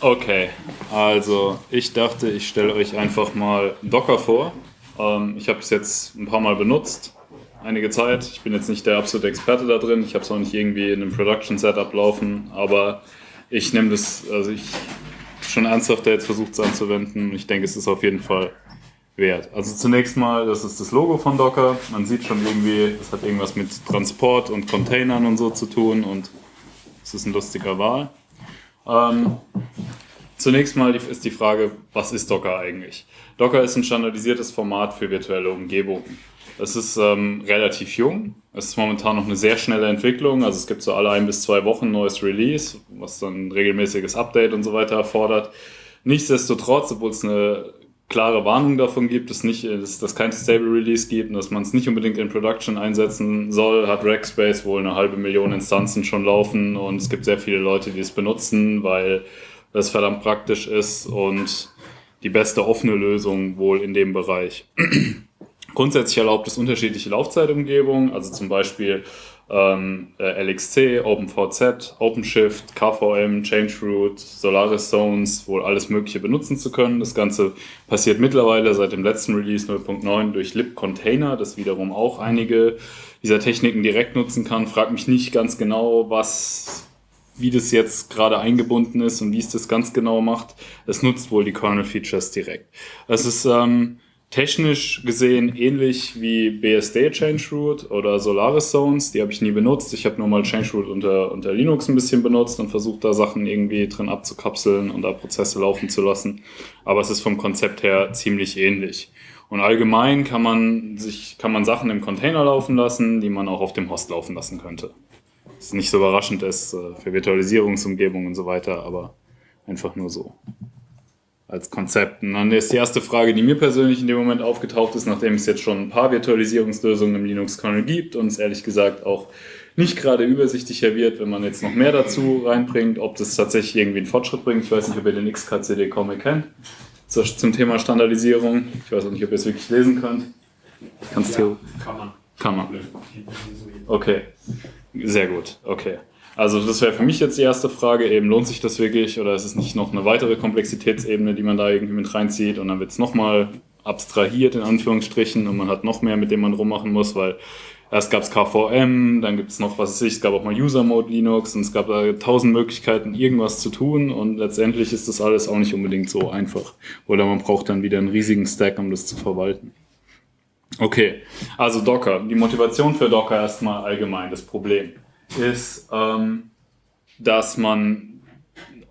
Okay, also ich dachte, ich stelle euch einfach mal Docker vor. Ähm, ich habe es jetzt ein paar Mal benutzt, einige Zeit. Ich bin jetzt nicht der absolute Experte da drin. Ich habe es auch nicht irgendwie in einem Production-Setup laufen, aber ich nehme das, also ich schon ernsthaft jetzt versucht es anzuwenden. Ich denke, es ist auf jeden Fall wert. Also zunächst mal, das ist das Logo von Docker. Man sieht schon irgendwie, es hat irgendwas mit Transport und Containern und so zu tun und es ist ein lustiger Wahl. Ähm, zunächst mal ist die Frage, was ist Docker eigentlich? Docker ist ein standardisiertes Format für virtuelle Umgebungen. Es ist ähm, relativ jung. Es ist momentan noch eine sehr schnelle Entwicklung. Also es gibt so alle ein bis zwei Wochen neues Release, was dann regelmäßiges Update und so weiter erfordert. Nichtsdestotrotz, obwohl es eine klare Warnung davon gibt, dass nicht, dass, dass kein Stable Release gibt und dass man es nicht unbedingt in Production einsetzen soll, hat Rackspace wohl eine halbe Million Instanzen schon laufen und es gibt sehr viele Leute, die es benutzen, weil das verdammt praktisch ist und die beste offene Lösung wohl in dem Bereich. Grundsätzlich erlaubt es unterschiedliche Laufzeitumgebungen, also zum Beispiel ähm, äh, LXC, OpenVZ, OpenShift, KVM, ChangeRoot, Solaris Zones, wohl alles Mögliche benutzen zu können. Das Ganze passiert mittlerweile seit dem letzten Release 0.9 durch libcontainer, das wiederum auch einige dieser Techniken direkt nutzen kann. Frag mich nicht ganz genau, was wie das jetzt gerade eingebunden ist und wie es das ganz genau macht. Es nutzt wohl die Kernel-Features direkt. Es ist ähm, technisch gesehen ähnlich wie BSD Changeroot oder Solaris Zones. Die habe ich nie benutzt. Ich habe nur mal Changeroot unter, unter Linux ein bisschen benutzt und versucht, da Sachen irgendwie drin abzukapseln und da Prozesse laufen zu lassen. Aber es ist vom Konzept her ziemlich ähnlich. Und allgemein kann man sich, kann man Sachen im Container laufen lassen, die man auch auf dem Host laufen lassen könnte. Was nicht so überraschend ist äh, für Virtualisierungsumgebungen und so weiter, aber einfach nur so als Konzept. Und dann ist die erste Frage, die mir persönlich in dem Moment aufgetaucht ist, nachdem es jetzt schon ein paar Virtualisierungslösungen im Linux-Kernel gibt und es ehrlich gesagt auch nicht gerade übersichtlicher wird, wenn man jetzt noch mehr dazu reinbringt, ob das tatsächlich irgendwie einen Fortschritt bringt. Ich weiß nicht, ob ihr den XKCD-Comic kennt zum Thema Standardisierung. Ich weiß auch nicht, ob ihr es wirklich lesen könnt. Kannst ja, du? Kann man. Kann man. Okay. Sehr gut. Okay. Also das wäre für mich jetzt die erste Frage, eben lohnt sich das wirklich oder ist es nicht noch eine weitere Komplexitätsebene, die man da irgendwie mit reinzieht und dann wird es nochmal abstrahiert in Anführungsstrichen und man hat noch mehr, mit dem man rummachen muss, weil erst gab es KVM, dann gibt es noch, was weiß ich, es gab auch mal User Mode Linux und es gab da tausend Möglichkeiten, irgendwas zu tun und letztendlich ist das alles auch nicht unbedingt so einfach. Oder man braucht dann wieder einen riesigen Stack, um das zu verwalten. Okay, also Docker. Die Motivation für Docker erstmal allgemein, das Problem ist, ähm, dass man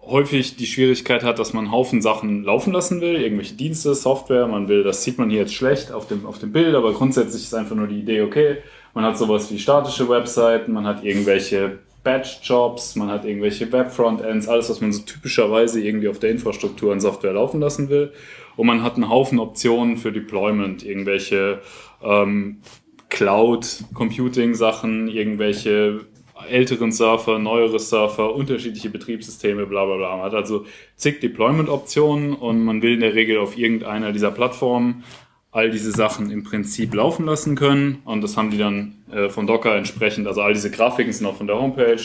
häufig die Schwierigkeit hat, dass man einen Haufen Sachen laufen lassen will, irgendwelche Dienste, Software, man will, das sieht man hier jetzt schlecht auf dem, auf dem Bild, aber grundsätzlich ist einfach nur die Idee, okay, man hat sowas wie statische Webseiten, man hat irgendwelche Batch-Jobs, man hat irgendwelche Web-Frontends, alles, was man so typischerweise irgendwie auf der Infrastruktur und Software laufen lassen will. Und man hat einen Haufen Optionen für Deployment, irgendwelche ähm, Cloud-Computing-Sachen, irgendwelche älteren Surfer, neuere Surfer, unterschiedliche Betriebssysteme, bla bla bla. Man hat also zig Deployment-Optionen und man will in der Regel auf irgendeiner dieser Plattformen all diese Sachen im Prinzip laufen lassen können. Und das haben die dann äh, von Docker entsprechend, also all diese Grafiken sind auch von der Homepage.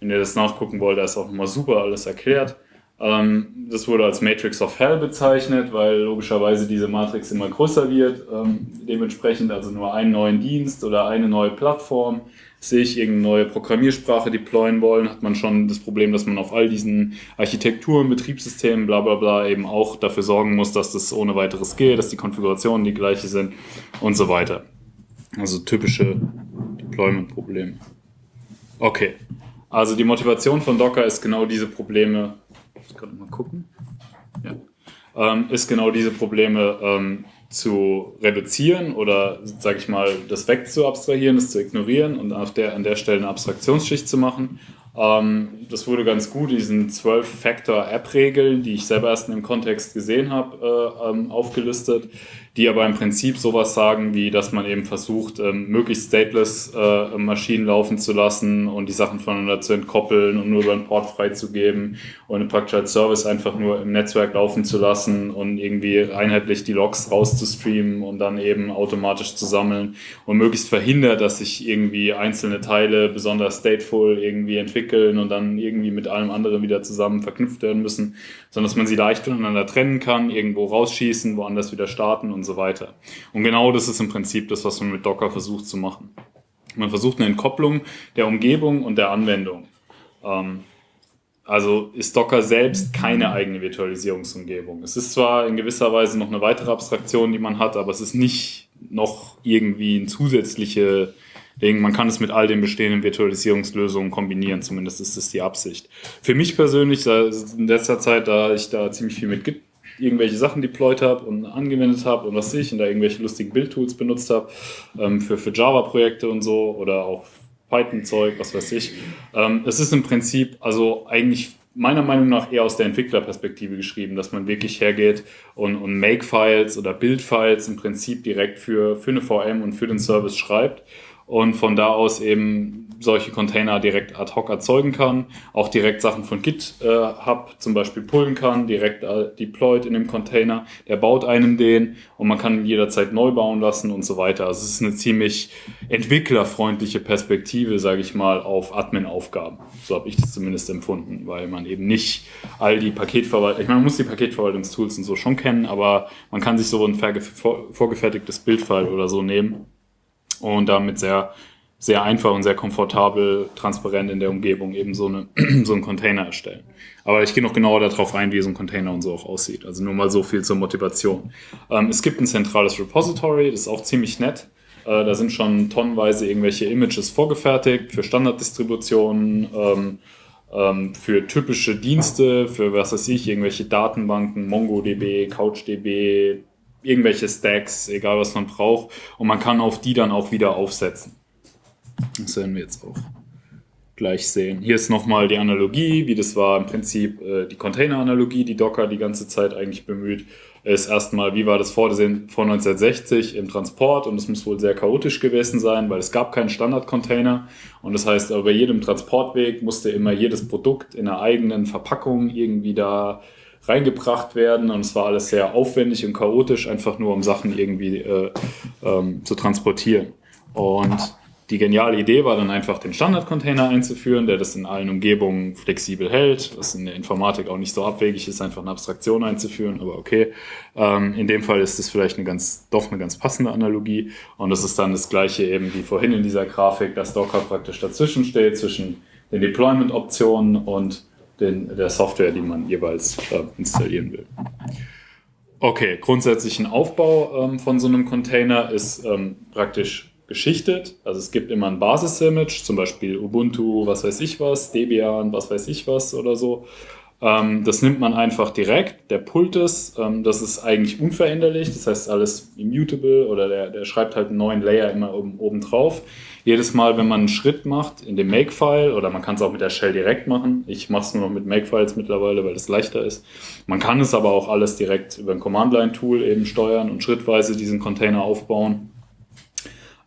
Wenn ihr das nachgucken wollt, da ist auch nochmal super alles erklärt. Ähm, das wurde als Matrix of Hell bezeichnet, weil logischerweise diese Matrix immer größer wird. Ähm, dementsprechend also nur einen neuen Dienst oder eine neue Plattform sehe ich irgendeine neue Programmiersprache deployen wollen, hat man schon das Problem, dass man auf all diesen Architekturen, Betriebssystemen, bla bla bla eben auch dafür sorgen muss, dass das ohne weiteres geht, dass die Konfigurationen die gleiche sind und so weiter. Also typische Deployment-Probleme. Okay, also die Motivation von Docker ist genau diese Probleme, ich kann mal gucken, ja. ähm, ist genau diese Probleme ähm, zu reduzieren oder, sage ich mal, das wegzuabstrahieren, das zu ignorieren und auf der, an der Stelle eine Abstraktionsschicht zu machen. Ähm, das wurde ganz gut, diesen 12-Factor-App-Regeln, die ich selber erst in dem Kontext gesehen habe, äh, ähm, aufgelistet, die aber im Prinzip sowas sagen, wie dass man eben versucht, ähm, möglichst stateless äh, Maschinen laufen zu lassen und die Sachen voneinander zu entkoppeln und nur über einen Port freizugeben und praktisch als Service einfach nur im Netzwerk laufen zu lassen und irgendwie einheitlich die Logs rauszustreamen und dann eben automatisch zu sammeln und möglichst verhindert, dass sich irgendwie einzelne Teile besonders stateful irgendwie entwickeln und dann irgendwie mit allem anderen wieder zusammen verknüpft werden müssen, sondern dass man sie leicht voneinander trennen kann, irgendwo rausschießen, woanders wieder starten und so weiter. Und genau das ist im Prinzip das, was man mit Docker versucht zu machen. Man versucht eine Entkopplung der Umgebung und der Anwendung. Ähm, also ist Docker selbst keine eigene Virtualisierungsumgebung. Es ist zwar in gewisser Weise noch eine weitere Abstraktion, die man hat, aber es ist nicht noch irgendwie ein zusätzliche Ding. Man kann es mit all den bestehenden Virtualisierungslösungen kombinieren, zumindest ist das die Absicht. Für mich persönlich, in letzter Zeit, da ich da ziemlich viel mit Git irgendwelche Sachen deployed habe und angewendet habe und was ich und da irgendwelche lustigen Bildtools benutzt habe ähm, für, für Java-Projekte und so oder auch Python-Zeug, was weiß ich. Ähm, es ist im Prinzip also eigentlich meiner Meinung nach eher aus der Entwicklerperspektive geschrieben, dass man wirklich hergeht und, und Make-Files oder Build-Files im Prinzip direkt für, für eine VM und für den Service schreibt und von da aus eben solche Container direkt ad hoc erzeugen kann, auch direkt Sachen von Git äh, zum Beispiel pullen kann, direkt äh, deployed in dem Container, der baut einem den und man kann ihn jederzeit neu bauen lassen und so weiter. Also es ist eine ziemlich entwicklerfreundliche Perspektive, sage ich mal, auf Admin-Aufgaben. So habe ich das zumindest empfunden, weil man eben nicht all die Paketverwaltung, ich meine, man muss die Paketverwaltungstools und so schon kennen, aber man kann sich so ein vorgefertigtes Bildfile oder so nehmen und damit sehr, sehr einfach und sehr komfortabel, transparent in der Umgebung eben so, eine, so einen Container erstellen. Aber ich gehe noch genauer darauf ein, wie so ein Container und so auch aussieht. Also nur mal so viel zur Motivation. Ähm, es gibt ein zentrales Repository, das ist auch ziemlich nett. Äh, da sind schon tonnenweise irgendwelche Images vorgefertigt für Standarddistributionen, ähm, ähm, für typische Dienste, für was weiß ich, irgendwelche Datenbanken, MongoDB, CouchDB, irgendwelche Stacks, egal was man braucht. Und man kann auf die dann auch wieder aufsetzen. Das werden wir jetzt auch gleich sehen. Hier ist nochmal die Analogie, wie das war im Prinzip äh, die Container-Analogie, die Docker die ganze Zeit eigentlich bemüht. Ist erstmal, wie war das vor, vor 1960 im Transport und es muss wohl sehr chaotisch gewesen sein, weil es gab keinen Standard-Container und das heißt, bei jedem Transportweg musste immer jedes Produkt in einer eigenen Verpackung irgendwie da reingebracht werden und es war alles sehr aufwendig und chaotisch, einfach nur um Sachen irgendwie äh, ähm, zu transportieren. Und die geniale Idee war dann einfach den Standard-Container einzuführen, der das in allen Umgebungen flexibel hält, was in der Informatik auch nicht so abwegig ist, einfach eine Abstraktion einzuführen, aber okay. Ähm, in dem Fall ist es vielleicht eine ganz, doch eine ganz passende Analogie und das ist dann das gleiche eben wie vorhin in dieser Grafik, dass Docker praktisch dazwischen steht, zwischen den Deployment-Optionen und den, der Software, die man jeweils äh, installieren will. Okay, grundsätzlich ein Aufbau ähm, von so einem Container ist ähm, praktisch geschichtet. Also es gibt immer ein Basis-Image, zum Beispiel Ubuntu, was weiß ich was, Debian, was weiß ich was oder so. Ähm, das nimmt man einfach direkt, der pullt es, ähm, das ist eigentlich unveränderlich, das heißt alles immutable oder der, der schreibt halt einen neuen Layer immer oben, oben drauf jedes Mal, wenn man einen Schritt macht in dem Makefile, oder man kann es auch mit der Shell direkt machen. Ich mache es nur noch mit Makefiles mittlerweile, weil es leichter ist. Man kann es aber auch alles direkt über ein Command-Line-Tool eben steuern und schrittweise diesen Container aufbauen.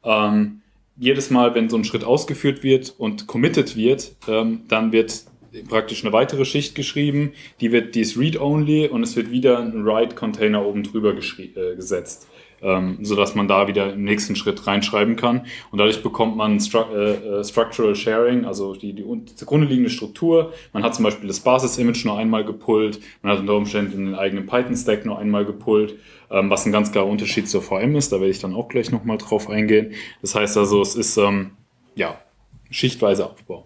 Ähm, jedes Mal, wenn so ein Schritt ausgeführt wird und committed wird, ähm, dann wird praktisch eine weitere Schicht geschrieben, die wird, die ist read-only und es wird wieder ein Write-Container oben drüber äh, gesetzt ähm, sodass man da wieder im nächsten Schritt reinschreiben kann. Und dadurch bekommt man Stru äh, äh, Structural Sharing, also die, die, zugrunde liegende Struktur. Man hat zum Beispiel das Basis-Image nur einmal gepullt, man hat unter Umständen den eigenen Python-Stack nur einmal gepullt, ähm, was ein ganz klarer Unterschied zur VM ist. Da werde ich dann auch gleich nochmal drauf eingehen. Das heißt also, es ist ähm, ja schichtweise Aufbau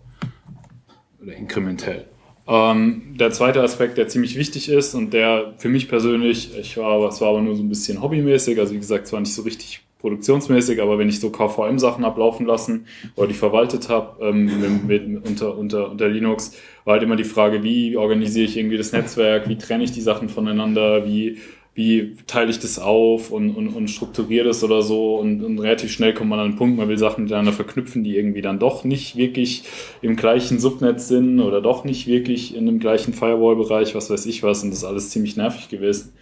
oder inkrementell. Ähm, der zweite Aspekt, der ziemlich wichtig ist und der für mich persönlich, ich war, es war aber nur so ein bisschen hobbymäßig, also wie gesagt, zwar nicht so richtig produktionsmäßig, aber wenn ich so KVM-Sachen ablaufen lassen oder die verwaltet habe ähm, mit, mit, unter, unter, unter Linux, war halt immer die Frage, wie organisiere ich irgendwie das Netzwerk, wie trenne ich die Sachen voneinander, wie wie teile ich das auf und, und, und strukturiere das oder so und, und relativ schnell kommt man an einen Punkt, man will Sachen miteinander verknüpfen, die irgendwie dann doch nicht wirklich im gleichen Subnetz sind oder doch nicht wirklich in dem gleichen Firewall-Bereich, was weiß ich was und das ist alles ziemlich nervig gewesen.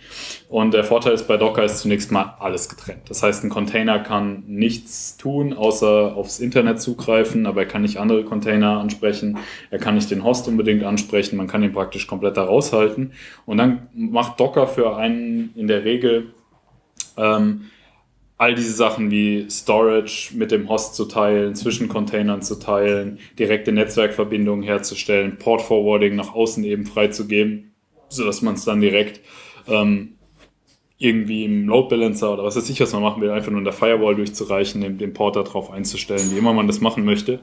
Und der Vorteil ist bei Docker ist zunächst mal alles getrennt. Das heißt, ein Container kann nichts tun, außer aufs Internet zugreifen, aber er kann nicht andere Container ansprechen, er kann nicht den Host unbedingt ansprechen, man kann ihn praktisch komplett da raushalten. Und dann macht Docker für einen in der Regel ähm, all diese Sachen wie Storage mit dem Host zu teilen, zwischen Containern zu teilen, direkte Netzwerkverbindungen herzustellen, Port Forwarding nach außen eben freizugeben, sodass man es dann direkt ähm, irgendwie im Load Balancer oder was weiß ich, was man machen will, einfach nur in der Firewall durchzureichen, den, den Port darauf einzustellen, wie immer man das machen möchte.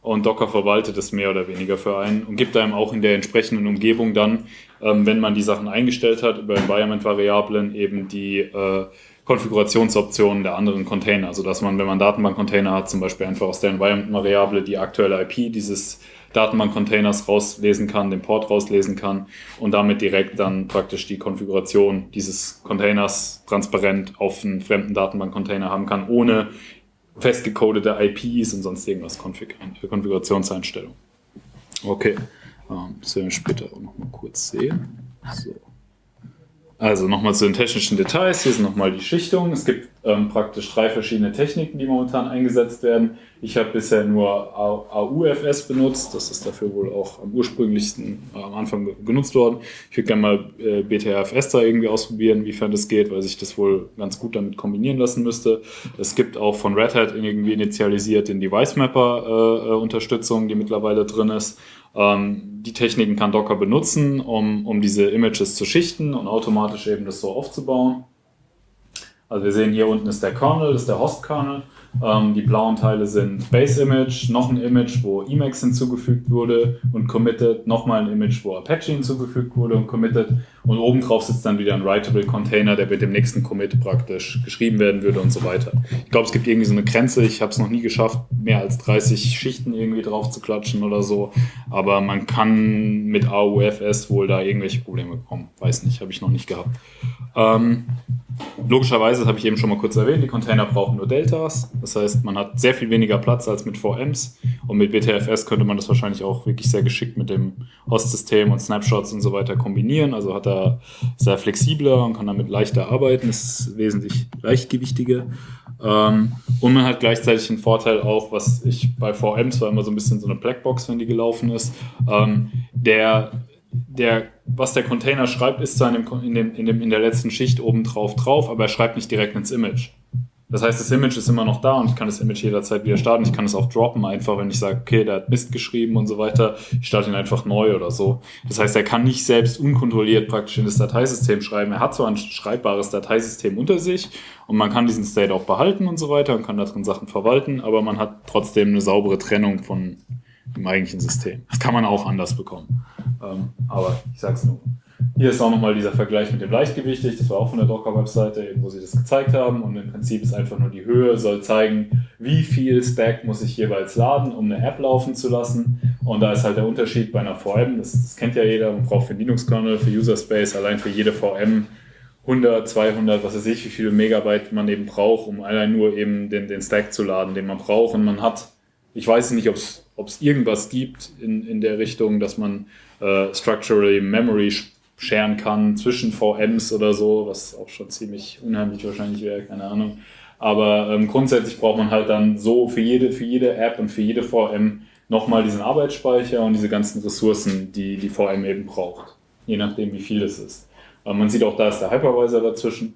Und Docker verwaltet es mehr oder weniger für einen und gibt einem auch in der entsprechenden Umgebung dann, ähm, wenn man die Sachen eingestellt hat, über Environment-Variablen eben die äh, Konfigurationsoptionen der anderen Container. Also dass man, wenn man Datenbank-Container hat, zum Beispiel einfach aus der Environment-Variable die aktuelle IP dieses Datenbank-Containers rauslesen kann, den Port rauslesen kann und damit direkt dann praktisch die Konfiguration dieses Containers transparent auf einen fremden Datenbank-Container haben kann, ohne festgecodete IPs und sonst irgendwas Konfig Konfigurationseinstellungen. Okay, ähm, das werden wir später auch nochmal kurz sehen. So. Also nochmal zu den technischen Details. Hier sind nochmal die Schichtungen. Es gibt ähm, praktisch drei verschiedene Techniken, die momentan eingesetzt werden. Ich habe bisher nur AUFS benutzt. Das ist dafür wohl auch am ursprünglichsten äh, am Anfang genutzt worden. Ich würde gerne mal äh, BTRFS da irgendwie ausprobieren, wiefern das geht, weil sich das wohl ganz gut damit kombinieren lassen müsste. Es gibt auch von Red Hat irgendwie initialisiert den Device Mapper äh, äh Unterstützung, die mittlerweile drin ist. Ähm, die Techniken kann Docker benutzen, um, um diese Images zu schichten und automatisch eben das so aufzubauen. Also wir sehen hier unten ist der Kernel, das ist der Host-Kernel. Ähm, die blauen Teile sind Base Image, noch ein Image, wo Emacs hinzugefügt wurde und committed, nochmal ein Image, wo Apache hinzugefügt wurde und committed und obendrauf sitzt dann wieder ein Writable Container, der mit dem nächsten Commit praktisch geschrieben werden würde und so weiter. Ich glaube, es gibt irgendwie so eine Grenze, ich habe es noch nie geschafft, mehr als 30 Schichten irgendwie drauf zu klatschen oder so, aber man kann mit AUFS wohl da irgendwelche Probleme bekommen. Weiß nicht, habe ich noch nicht gehabt. Ähm, Logischerweise, das habe ich eben schon mal kurz erwähnt, die Container brauchen nur Deltas. Das heißt, man hat sehr viel weniger Platz als mit VMs. Und mit BTFS könnte man das wahrscheinlich auch wirklich sehr geschickt mit dem Host-System und Snapshots und so weiter kombinieren. Also hat er sehr flexibler und kann damit leichter arbeiten. Das ist wesentlich leichtgewichtiger. Ähm, und man hat gleichzeitig einen Vorteil auch, was ich bei VMs war immer so ein bisschen so eine Blackbox, wenn die gelaufen ist. Ähm, der der, was der Container schreibt, ist zwar in, dem, in, dem, in, dem, in der letzten Schicht oben drauf drauf, aber er schreibt nicht direkt ins Image. Das heißt, das Image ist immer noch da und ich kann das Image jederzeit wieder starten. Ich kann es auch droppen, einfach wenn ich sage, okay, der hat Mist geschrieben und so weiter. Ich starte ihn einfach neu oder so. Das heißt, er kann nicht selbst unkontrolliert praktisch in das Dateisystem schreiben. Er hat zwar ein schreibbares Dateisystem unter sich und man kann diesen State auch behalten und so weiter und kann da drin Sachen verwalten, aber man hat trotzdem eine saubere Trennung von dem eigentlichen System. Das kann man auch anders bekommen. Ähm, aber ich sag's nur. Hier ist auch nochmal dieser Vergleich mit dem Leichtgewichtig. Das war auch von der Docker-Webseite, wo sie das gezeigt haben. Und im Prinzip ist einfach nur die Höhe, soll zeigen, wie viel Stack muss ich jeweils laden, um eine App laufen zu lassen. Und da ist halt der Unterschied bei einer VM, das, das kennt ja jeder, man braucht für Linux-Kernel, für User Space, allein für jede VM 100, 200, was weiß ich, wie viele Megabyte man eben braucht, um allein nur eben den, den Stack zu laden, den man braucht. Und man hat, ich weiß nicht, ob es irgendwas gibt in, in der Richtung, dass man äh, Structural Memory scheren kann zwischen VMs oder so, was auch schon ziemlich unheimlich wahrscheinlich wäre, keine Ahnung. Aber ähm, grundsätzlich braucht man halt dann so für jede, für jede App und für jede VM nochmal diesen Arbeitsspeicher und diese ganzen Ressourcen, die die VM eben braucht. Je nachdem, wie viel es ist. Aber man sieht auch, da ist der Hypervisor dazwischen.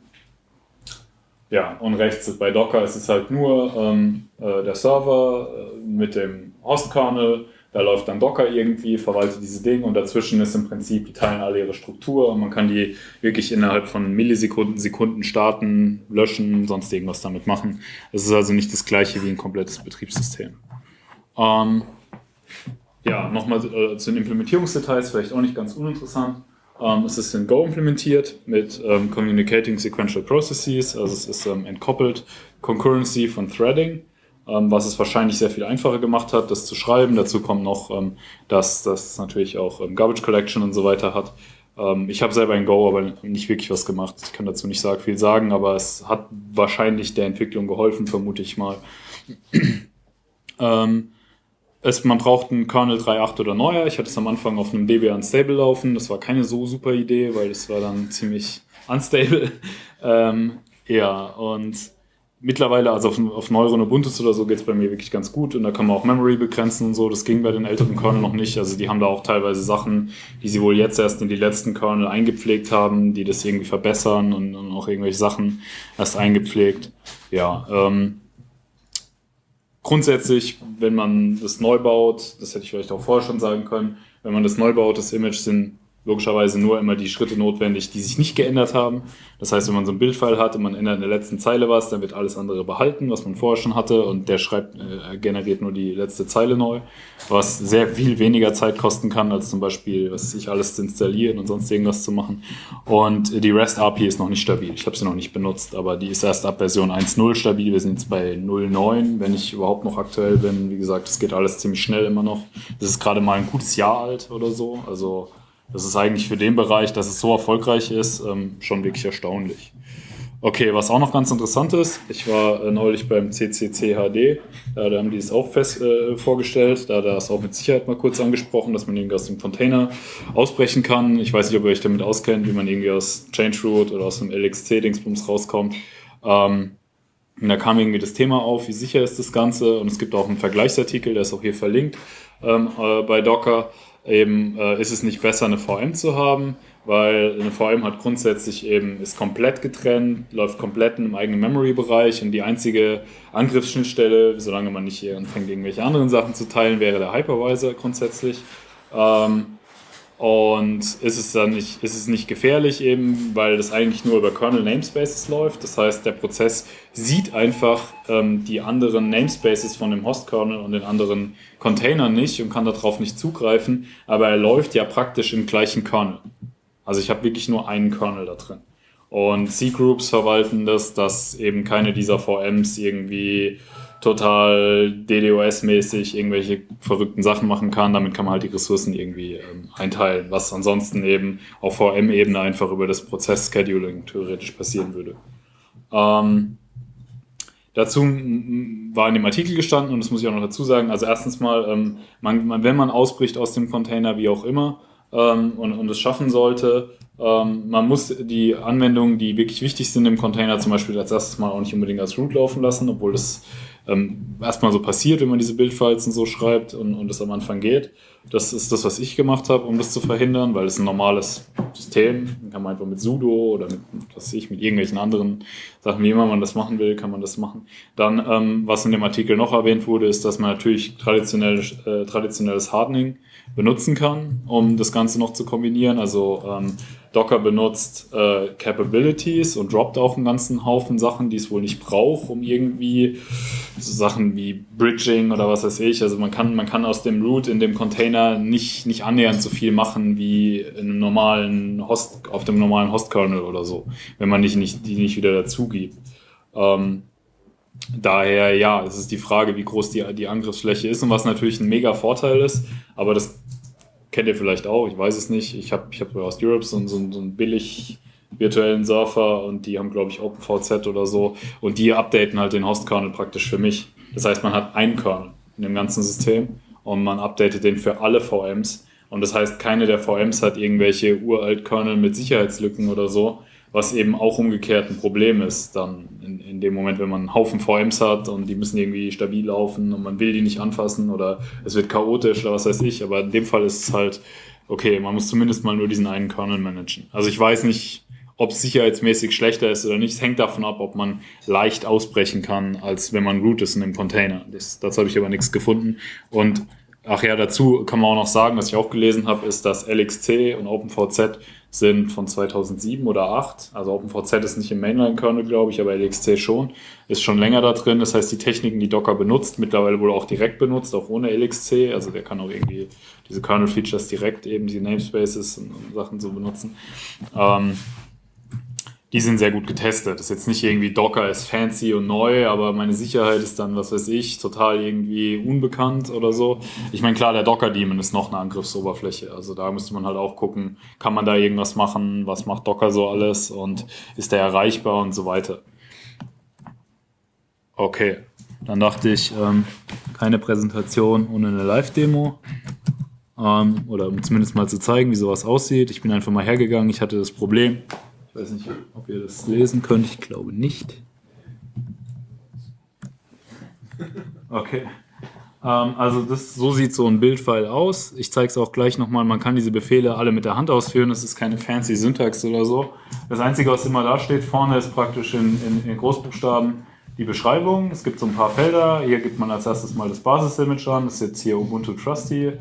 Ja, und rechts bei Docker ist es halt nur ähm, äh, der Server äh, mit dem Host-Kernel da läuft dann Docker irgendwie, verwaltet diese Dinge und dazwischen ist im Prinzip, die teilen alle ihre Struktur und man kann die wirklich innerhalb von Millisekunden, Sekunden starten, löschen, sonst irgendwas damit machen. Es ist also nicht das gleiche wie ein komplettes Betriebssystem. Ähm, ja, nochmal äh, zu den Implementierungsdetails, vielleicht auch nicht ganz uninteressant. Ähm, es ist in Go implementiert mit ähm, Communicating Sequential Processes, also es ist ähm, entkoppelt, Concurrency von Threading was es wahrscheinlich sehr viel einfacher gemacht hat, das zu schreiben. Dazu kommt noch, ähm, dass das natürlich auch ähm, Garbage Collection und so weiter hat. Ähm, ich habe selber in Go aber nicht wirklich was gemacht. Ich kann dazu nicht viel sagen, aber es hat wahrscheinlich der Entwicklung geholfen, vermute ich mal. ähm, es, man braucht einen Kernel 3.8 oder neuer. Ich hatte es am Anfang auf einem DB Unstable laufen. Das war keine so super Idee, weil es war dann ziemlich unstable. ähm, ja, und mittlerweile, also auf, auf neueren Ubuntu oder so geht es bei mir wirklich ganz gut und da kann man auch Memory begrenzen und so. Das ging bei den älteren Kernel noch nicht. Also die haben da auch teilweise Sachen, die sie wohl jetzt erst in die letzten Kernel eingepflegt haben, die das irgendwie verbessern und, und auch irgendwelche Sachen erst eingepflegt. Ja, ähm, grundsätzlich, wenn man das neu baut, das hätte ich vielleicht auch vorher schon sagen können, wenn man das neu baut, das Image sind logischerweise nur immer die Schritte notwendig, die sich nicht geändert haben. Das heißt, wenn man so ein Bildfile hat und man ändert in der letzten Zeile was, dann wird alles andere behalten, was man vorher schon hatte und der schreibt, äh, generiert nur die letzte Zeile neu, was sehr viel weniger Zeit kosten kann, als zum Beispiel, was sich alles zu installieren und sonst irgendwas zu machen. Und die REST API ist noch nicht stabil. Ich habe sie noch nicht benutzt, aber die ist erst ab Version 1.0 stabil. Wir sind jetzt bei 0.9, wenn ich überhaupt noch aktuell bin. Wie gesagt, es geht alles ziemlich schnell immer noch. Das ist gerade mal ein gutes Jahr alt oder so. Also das ist eigentlich für den Bereich, dass es so erfolgreich ist, ähm, schon wirklich erstaunlich. Okay, was auch noch ganz interessant ist, ich war äh, neulich beim CCCHD, da, da haben die es auch fest äh, vorgestellt, da er es auch mit Sicherheit mal kurz angesprochen, dass man irgendwie aus dem Container ausbrechen kann. Ich weiß nicht, ob ihr euch damit auskennt, wie man irgendwie aus Change Root oder aus dem LXC-Dingsbums rauskommt. Ähm, und da kam irgendwie das Thema auf, wie sicher ist das Ganze und es gibt auch einen Vergleichsartikel, der ist auch hier verlinkt ähm, äh, bei Docker eben äh, ist es nicht besser, eine VM zu haben, weil eine VM hat grundsätzlich eben, ist komplett getrennt, läuft komplett im eigenen Memory-Bereich und die einzige Angriffsschnittstelle, solange man nicht hier anfängt, irgendwelche anderen Sachen zu teilen, wäre der Hypervisor grundsätzlich. Ähm, und ist es dann nicht, ist es nicht gefährlich eben, weil das eigentlich nur über Kernel Namespaces läuft. Das heißt, der Prozess sieht einfach ähm, die anderen Namespaces von dem Host-Kernel und den anderen Containern nicht und kann darauf nicht zugreifen, aber er läuft ja praktisch im gleichen Kernel. Also ich habe wirklich nur einen Kernel da drin. Und C-Groups verwalten das, dass eben keine dieser VMs irgendwie total DDoS-mäßig irgendwelche verrückten Sachen machen kann. Damit kann man halt die Ressourcen irgendwie ähm, einteilen, was ansonsten eben auf VM-Ebene einfach über das Prozess-Scheduling theoretisch passieren würde. Ähm, dazu war in dem Artikel gestanden, und das muss ich auch noch dazu sagen, also erstens mal, ähm, man, man, wenn man ausbricht aus dem Container, wie auch immer, ähm, und, und es schaffen sollte, ähm, man muss die Anwendungen, die wirklich wichtig sind im Container, zum Beispiel als erstes mal auch nicht unbedingt als Root laufen lassen, obwohl das ähm, erstmal so passiert, wenn man diese Bildfiles und so schreibt und, und es am Anfang geht. Das ist das, was ich gemacht habe, um das zu verhindern, weil es ein normales System, kann man einfach mit sudo oder mit, was ich, mit irgendwelchen anderen Sachen, wie immer man das machen will, kann man das machen. Dann, ähm, was in dem Artikel noch erwähnt wurde, ist, dass man natürlich traditionell, äh, traditionelles Hardening benutzen kann, um das Ganze noch zu kombinieren. Also ähm, Docker benutzt äh, Capabilities und droppt auch einen ganzen Haufen Sachen, die es wohl nicht braucht, um irgendwie so Sachen wie Bridging oder was weiß ich. Also man kann, man kann aus dem Root in dem Container nicht, nicht annähernd so viel machen wie in einem normalen Host, auf dem normalen Host-Kernel oder so, wenn man nicht, nicht, die nicht wieder dazu gibt. Ähm, daher, ja, es ist die Frage, wie groß die, die Angriffsfläche ist und was natürlich ein mega Vorteil ist, aber das kennt ihr vielleicht auch, ich weiß es nicht. Ich habe ich hab aus Europe so, so, so einen billig virtuellen Surfer und die haben, glaube ich, OpenVZ oder so. Und die updaten halt den Host-Kernel praktisch für mich. Das heißt, man hat einen Kernel in dem ganzen System und man updatet den für alle VMs. Und das heißt, keine der VMs hat irgendwelche uralt Kernel mit Sicherheitslücken oder so, was eben auch umgekehrt ein Problem ist, dann in, in dem Moment, wenn man einen Haufen VMs hat und die müssen irgendwie stabil laufen und man will die nicht anfassen oder es wird chaotisch oder was weiß ich. Aber in dem Fall ist es halt, okay, man muss zumindest mal nur diesen einen Kernel managen. Also ich weiß nicht, ob es sicherheitsmäßig schlechter ist oder nicht. Hängt davon ab, ob man leicht ausbrechen kann, als wenn man root ist in einem Container. Das, dazu habe ich aber nichts gefunden. Und ach ja, dazu kann man auch noch sagen, was ich auch gelesen habe, ist, dass LXC und OpenVZ sind von 2007 oder 8. Also OpenVZ ist nicht im Mainline-Kernel, glaube ich, aber LXC schon. Ist schon länger da drin. Das heißt, die Techniken, die Docker benutzt, mittlerweile wohl auch direkt benutzt, auch ohne LXC. Also der kann auch irgendwie diese Kernel-Features direkt eben, die Namespaces und, und Sachen so benutzen. Ähm, die sind sehr gut getestet. Das ist jetzt nicht irgendwie Docker ist fancy und neu, aber meine Sicherheit ist dann, was weiß ich, total irgendwie unbekannt oder so. Ich meine, klar, der Docker-Daemon ist noch eine Angriffsoberfläche. Also da müsste man halt auch gucken, kann man da irgendwas machen, was macht Docker so alles und ist der erreichbar und so weiter. Okay, dann dachte ich, ähm, keine Präsentation ohne eine Live-Demo. Ähm, oder um zumindest mal zu zeigen, wie sowas aussieht. Ich bin einfach mal hergegangen, ich hatte das Problem, ich weiß nicht, ob ihr das lesen könnt. Ich glaube nicht. Okay. Ähm, also das, so sieht so ein Bildfile aus. Ich zeige es auch gleich nochmal. Man kann diese Befehle alle mit der Hand ausführen. Das ist keine fancy Syntax oder so. Das Einzige, was immer da steht vorne, ist praktisch in, in, in Großbuchstaben die Beschreibung. Es gibt so ein paar Felder. Hier gibt man als erstes mal das Basis-Image an. Das ist jetzt hier Ubuntu Trusty.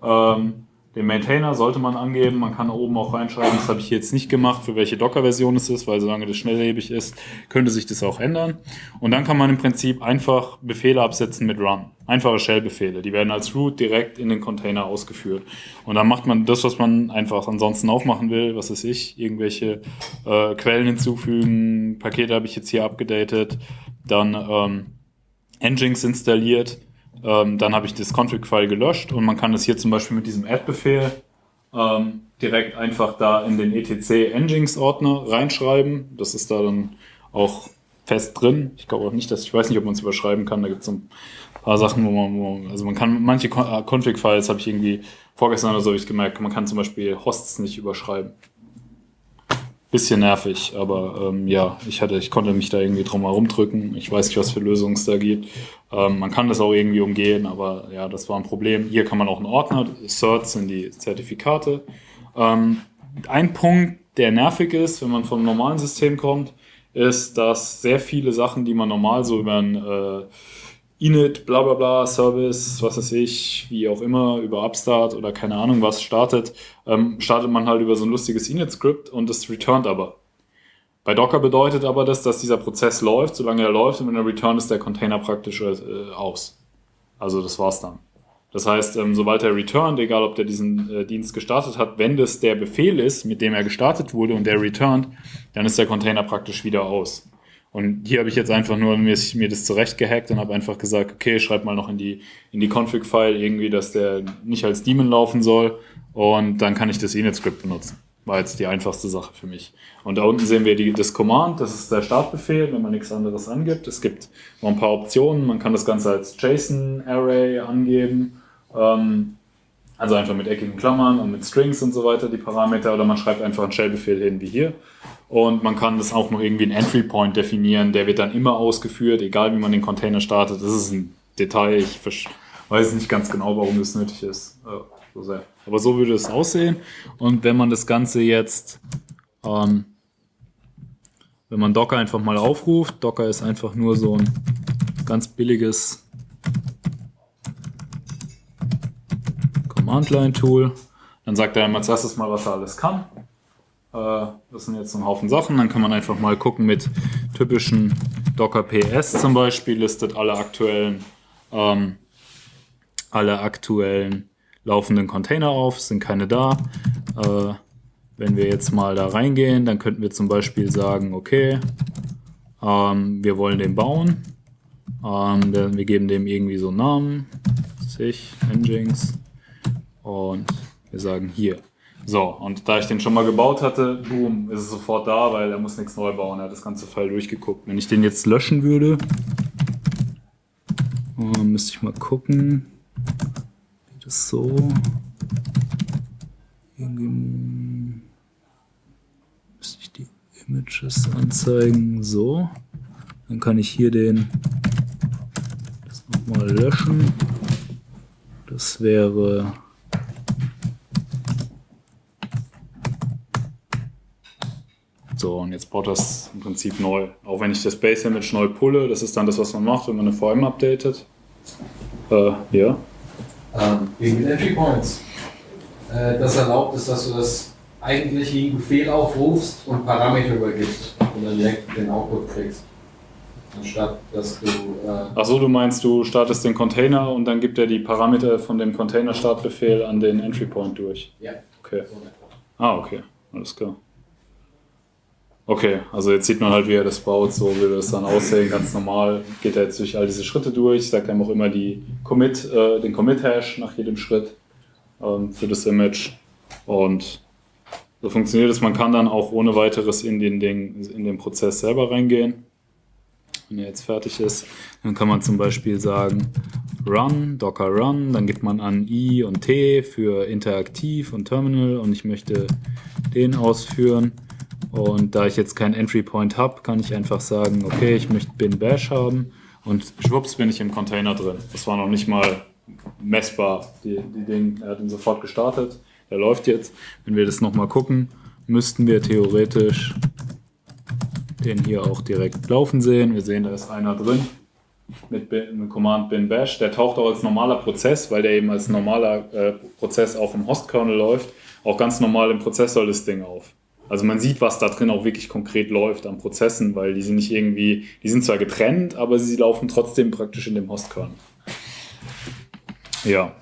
Ähm, den Maintainer sollte man angeben. Man kann oben auch reinschreiben, das habe ich jetzt nicht gemacht, für welche Docker-Version es ist, weil solange das schnelllebig ist, könnte sich das auch ändern. Und dann kann man im Prinzip einfach Befehle absetzen mit Run. Einfache Shell-Befehle. Die werden als Root direkt in den Container ausgeführt. Und dann macht man das, was man einfach ansonsten aufmachen will, was weiß ich, irgendwelche äh, Quellen hinzufügen. Pakete habe ich jetzt hier abgedatet. Dann ähm, Nginx installiert ähm, dann habe ich das Config-File gelöscht und man kann das hier zum Beispiel mit diesem Add-Befehl ähm, direkt einfach da in den etc Nginx-Ordner reinschreiben. Das ist da dann auch fest drin. Ich glaube auch nicht, dass ich weiß nicht, ob man es überschreiben kann. Da gibt es ein paar Sachen, wo man, wo also man kann manche äh, Config-Files habe ich irgendwie vorgestern oder so habe ich gemerkt, man kann zum Beispiel Hosts nicht überschreiben bisschen nervig, aber ähm, ja, ich hatte, ich konnte mich da irgendwie drum herum drücken. Ich weiß nicht, was für Lösungen es da gibt. Ähm, man kann das auch irgendwie umgehen, aber ja, das war ein Problem. Hier kann man auch einen Ordner, Certs sind die Zertifikate. Ähm, ein Punkt, der nervig ist, wenn man vom normalen System kommt, ist, dass sehr viele Sachen, die man normal so über ein äh, Init, bla bla bla, Service, was weiß ich, wie auch immer, über Upstart oder keine Ahnung was startet, ähm, startet man halt über so ein lustiges Init-Script und es returnt aber. Bei Docker bedeutet aber das, dass dieser Prozess läuft, solange er läuft und wenn er returnt, ist der Container praktisch äh, aus. Also das war's dann. Das heißt, ähm, sobald er returnt, egal ob der diesen äh, Dienst gestartet hat, wenn das der Befehl ist, mit dem er gestartet wurde und der returnt, dann ist der Container praktisch wieder aus. Und hier habe ich jetzt einfach nur mir, mir das zurechtgehackt und habe einfach gesagt, okay, schreib mal noch in die, in die Config-File irgendwie, dass der nicht als Daemon laufen soll. Und dann kann ich das Init-Script benutzen. War jetzt die einfachste Sache für mich. Und da unten sehen wir die, das Command, das ist der Startbefehl, wenn man nichts anderes angibt. Es gibt noch ein paar Optionen. Man kann das Ganze als JSON-Array angeben. Ähm, also einfach mit eckigen Klammern und mit Strings und so weiter die Parameter. Oder man schreibt einfach einen Shell-Befehl hin wie hier. Und man kann das auch noch irgendwie einen Entry Point definieren, der wird dann immer ausgeführt, egal wie man den Container startet. Das ist ein Detail, ich weiß nicht ganz genau, warum das nötig ist. So sehr. Aber so würde es aussehen. Und wenn man das Ganze jetzt, ähm, wenn man Docker einfach mal aufruft, Docker ist einfach nur so ein ganz billiges Command-Line-Tool. Dann sagt er als erstes mal, was er alles kann. Äh, das sind jetzt ein Haufen Sachen. Dann kann man einfach mal gucken mit typischen Docker PS zum Beispiel, listet alle aktuellen, ähm, alle aktuellen laufenden Container auf, sind keine da. Äh, wenn wir jetzt mal da reingehen, dann könnten wir zum Beispiel sagen, okay, ähm, wir wollen den bauen. Ähm, wir geben dem irgendwie so einen Namen, sich, Nginx, und wir sagen hier, so, und da ich den schon mal gebaut hatte, boom, ist es sofort da, weil er muss nichts neu bauen. Er hat das ganze Fall durchgeguckt. Wenn ich den jetzt löschen würde, oh, müsste ich mal gucken. Geht das so? Irgendwie müsste ich die Images anzeigen. So. Dann kann ich hier den das nochmal löschen. Das wäre So, und jetzt baut das im Prinzip neu. Auch wenn ich das Base Image neu pulle, das ist dann das, was man macht, wenn man eine VM updatet. Äh, ja. Ähm, wegen den Entry Points. Äh, das erlaubt es, dass du das eigentliche Befehl aufrufst und Parameter übergibst und dann direkt den Output kriegst. Anstatt dass du. Äh Achso, du meinst, du startest den Container und dann gibt er die Parameter von dem Container-Startbefehl an den Entry Point durch. Ja. Okay. Ah, okay. Alles klar. Okay, also jetzt sieht man halt, wie er das baut, so will das dann aussehen, ganz normal. Geht er jetzt durch all diese Schritte durch, sagt einem auch immer die Commit, äh, den Commit-Hash nach jedem Schritt ähm, für das Image. Und so funktioniert es. Man kann dann auch ohne weiteres in den, Ding, in den Prozess selber reingehen. Wenn er jetzt fertig ist, dann kann man zum Beispiel sagen Run, Docker Run, dann gibt man an I und T für interaktiv und Terminal und ich möchte den ausführen. Und da ich jetzt keinen Entry Point habe, kann ich einfach sagen, okay, ich möchte bin Bash haben und schwupps bin ich im Container drin. Das war noch nicht mal messbar. Die, die Ding, er hat ihn sofort gestartet. Der läuft jetzt. Wenn wir das nochmal gucken, müssten wir theoretisch den hier auch direkt laufen sehen. Wir sehen, da ist einer drin mit, mit Command bin bash. Der taucht auch als normaler Prozess, weil der eben als normaler äh, Prozess auch im Host-Kernel läuft, auch ganz normal im Prozessor-Listing auf. Also man sieht, was da drin auch wirklich konkret läuft an Prozessen, weil die sind nicht irgendwie, die sind zwar getrennt, aber sie laufen trotzdem praktisch in dem Host-Kernel. Ja,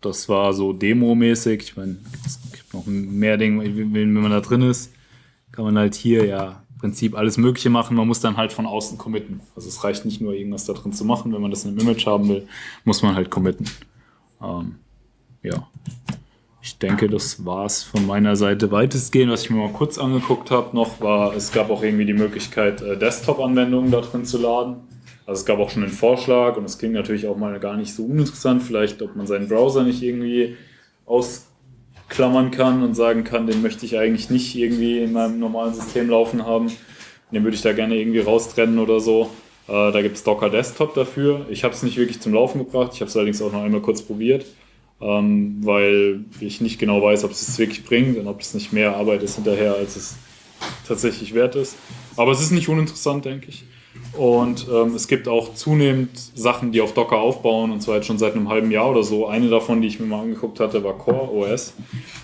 das war so Demo-mäßig. Ich meine, es gibt noch mehr Dinge, wenn man da drin ist, kann man halt hier ja im Prinzip alles Mögliche machen. Man muss dann halt von außen committen. Also es reicht nicht nur irgendwas da drin zu machen. Wenn man das in einem Image haben will, muss man halt committen. Ähm, ja. Ich denke, das war es von meiner Seite weitestgehend. Was ich mir mal kurz angeguckt habe noch, war, es gab auch irgendwie die Möglichkeit, äh, Desktop-Anwendungen da drin zu laden. Also es gab auch schon einen Vorschlag und es klingt natürlich auch mal gar nicht so uninteressant, vielleicht ob man seinen Browser nicht irgendwie ausklammern kann und sagen kann, den möchte ich eigentlich nicht irgendwie in meinem normalen System laufen haben. Den würde ich da gerne irgendwie raustrennen oder so. Äh, da gibt es Docker Desktop dafür. Ich habe es nicht wirklich zum Laufen gebracht, ich habe es allerdings auch noch einmal kurz probiert ähm, weil ich nicht genau weiß, ob es es wirklich bringt und ob es nicht mehr Arbeit ist hinterher, als es tatsächlich wert ist. Aber es ist nicht uninteressant, denke ich. Und ähm, es gibt auch zunehmend Sachen, die auf Docker aufbauen, und zwar jetzt schon seit einem halben Jahr oder so. Eine davon, die ich mir mal angeguckt hatte, war Core OS.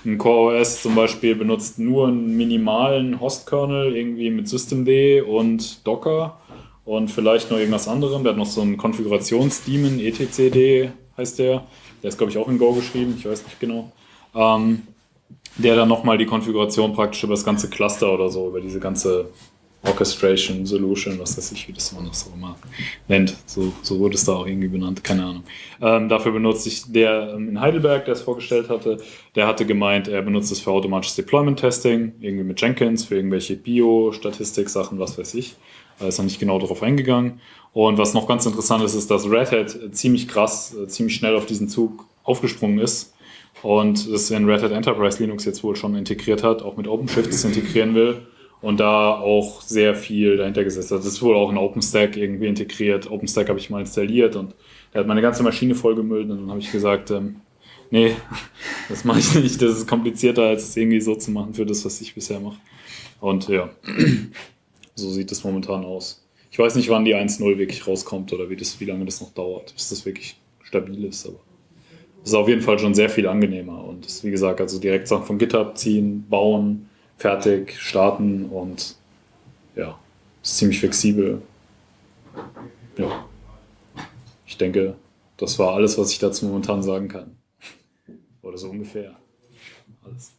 Ein Core OS zum Beispiel benutzt nur einen minimalen Host-Kernel, irgendwie mit Systemd und Docker und vielleicht noch irgendwas anderem. Der hat noch so einen Konfigurationsdaemon, etcd heißt der der ist glaube ich auch in Go geschrieben, ich weiß nicht genau, ähm, der dann nochmal die Konfiguration praktisch über das ganze Cluster oder so, über diese ganze Orchestration Solution, was weiß ich, wie das man das so immer nennt. So, so wurde es da auch irgendwie benannt, keine Ahnung. Ähm, dafür benutze ich der ähm, in Heidelberg, der es vorgestellt hatte, der hatte gemeint, er benutzt es für automatisches Deployment Testing, irgendwie mit Jenkins, für irgendwelche Bio-Statistik-Sachen, was weiß ich. Da ist noch nicht genau darauf eingegangen. Und was noch ganz interessant ist, ist, dass Red Hat ziemlich krass, äh, ziemlich schnell auf diesen Zug aufgesprungen ist und es in Red Hat Enterprise Linux jetzt wohl schon integriert hat, auch mit OpenShift es integrieren will und da auch sehr viel dahinter gesetzt hat. Das ist wohl auch in OpenStack irgendwie integriert. OpenStack habe ich mal installiert und der hat meine ganze Maschine vollgemüllt und dann habe ich gesagt, ähm, nee, das mache ich nicht. Das ist komplizierter, als es irgendwie so zu machen für das, was ich bisher mache. Und ja, so sieht es momentan aus. Ich weiß nicht, wann die 1.0 wirklich rauskommt oder wie, das, wie lange das noch dauert, bis das wirklich stabil ist. Aber es ist auf jeden Fall schon sehr viel angenehmer. Und ist, wie gesagt, also direkt Sachen von GitHub ziehen, bauen, fertig, starten und ja, ist ziemlich flexibel. Ja. Ich denke, das war alles, was ich dazu momentan sagen kann. Oder so ungefähr. Alles.